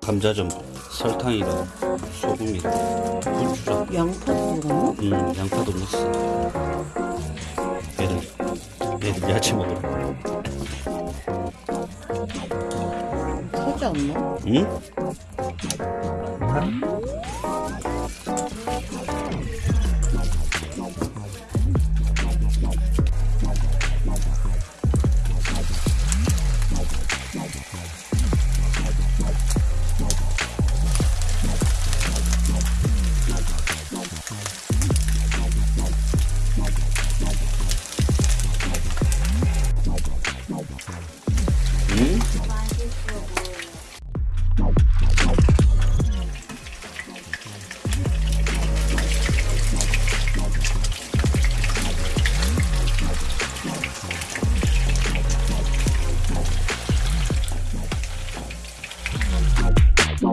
감자전 설탕이랑 소금이랑 고추랑 양파도 넣어? 응, 음, 양파도 넣었어 애들, 애들 야채 먹으라 터지 않나? 응? 음?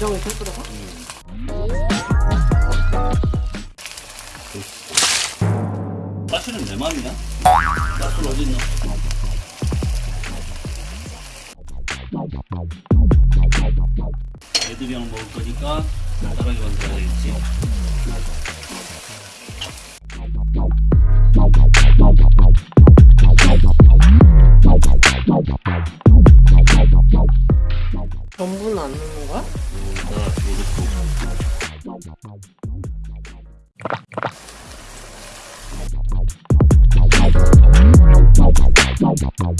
간장을 좀 들어가? 가시는 내 맘이야? 가스 어디 있노? 애들이랑 먹을 거니까 간단하게 만들어야 되겠지. 전부는 안 넣는 거야? 불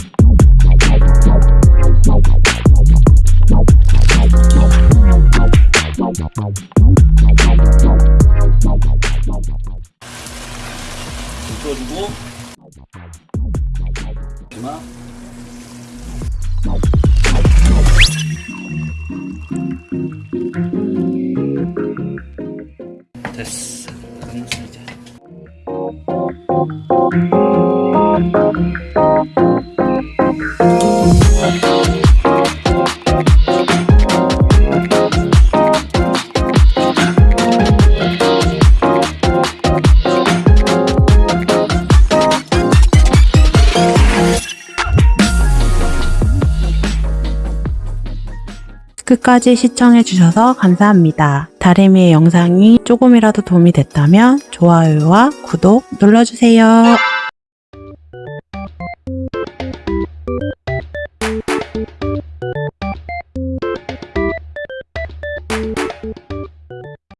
꺼주고. 그만 됐어 끝까지 시청해주셔서 감사합니다. 다리미의 영상이 조금이라도 도움이 됐다면 좋아요와 구독 눌러주세요.